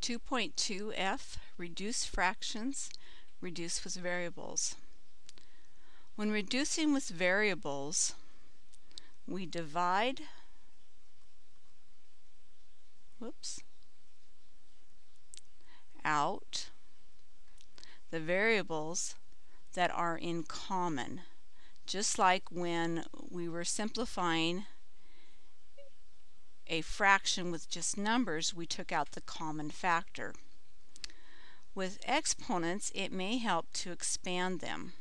2.2f, reduce fractions, reduce with variables. When reducing with variables, we divide, whoops, out the variables that are in common. Just like when we were simplifying a fraction with just numbers, we took out the common factor. With exponents, it may help to expand them.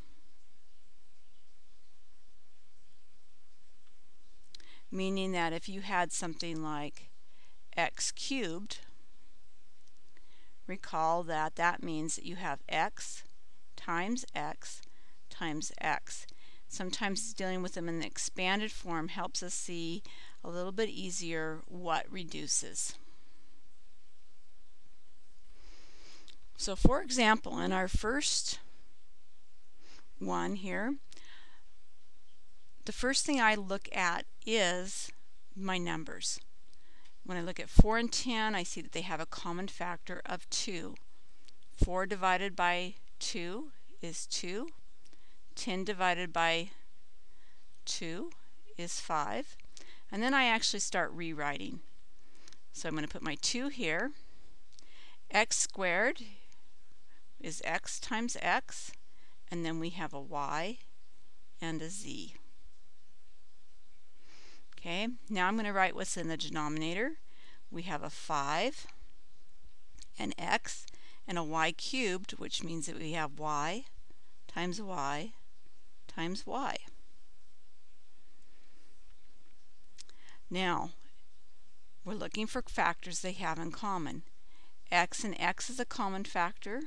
Meaning that if you had something like x cubed, recall that that means that you have x times x times x. Sometimes dealing with them in the expanded form helps us see a little bit easier what reduces. So for example, in our first one here, the first thing I look at is my numbers. When I look at 4 and 10, I see that they have a common factor of 2. 4 divided by 2 is 2. 10 divided by 2 is 5. And then I actually start rewriting. So I'm going to put my 2 here. x squared is x times x. And then we have a y and a z. Okay, now I'm going to write what's in the denominator. We have a 5, an x, and a y cubed, which means that we have y times y times y. Now, we're looking for factors they have in common. x and x is a common factor,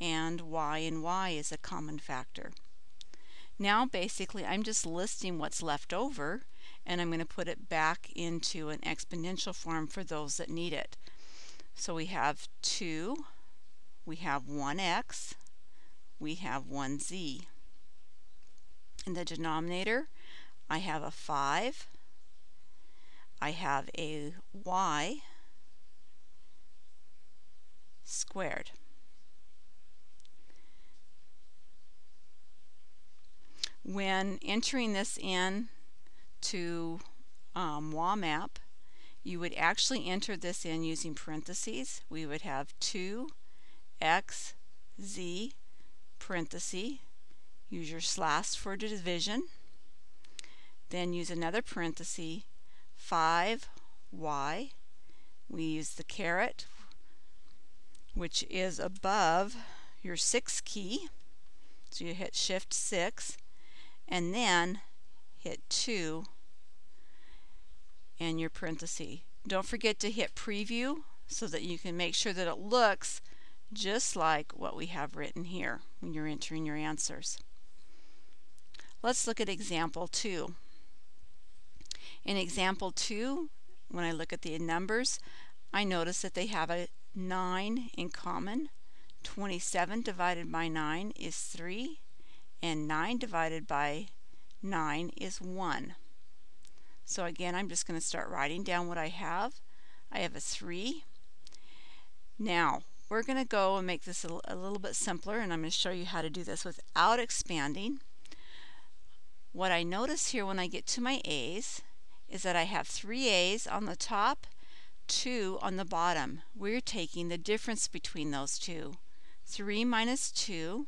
and y and y is a common factor. Now basically I'm just listing what's left over and I'm going to put it back into an exponential form for those that need it. So we have 2, we have 1x, we have 1z. In the denominator, I have a 5, I have a y squared. When entering this in to um, WAMAP, you would actually enter this in using parentheses. We would have 2 x z parenthesis. Use your slash for division. Then use another parenthesis 5y. We use the caret, which is above your 6 key. So you hit shift 6 and then hit 2 and your parenthesis. Don't forget to hit preview so that you can make sure that it looks just like what we have written here when you're entering your answers. Let's look at example 2. In example 2, when I look at the numbers, I notice that they have a 9 in common. 27 divided by 9 is 3 and 9 divided by 9 is 1. So again, I'm just going to start writing down what I have. I have a 3. Now, we're going to go and make this a, a little bit simpler, and I'm going to show you how to do this without expanding. What I notice here when I get to my A's is that I have three A's on the top, two on the bottom. We're taking the difference between those two. 3 minus 2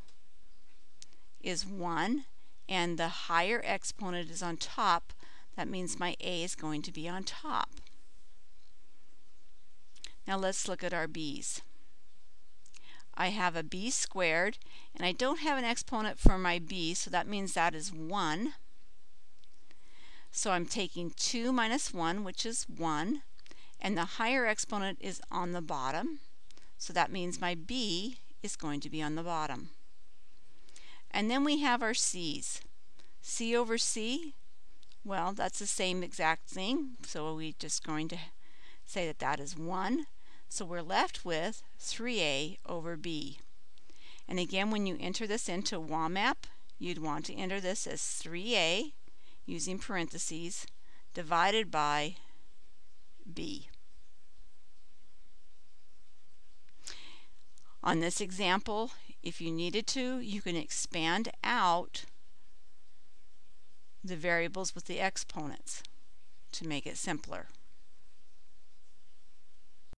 is 1 and the higher exponent is on top, that means my a is going to be on top. Now let's look at our b's. I have a b squared, and I don't have an exponent for my b, so that means that is 1. So I'm taking 2 minus 1, which is 1, and the higher exponent is on the bottom, so that means my b is going to be on the bottom. And then we have our C's. C over C, well, that's the same exact thing. So we're just going to say that that is 1. So we're left with 3A over B. And again, when you enter this into WAMAP, you'd want to enter this as 3A using parentheses divided by B. On this example, if you needed to, you can expand out the variables with the exponents to make it simpler.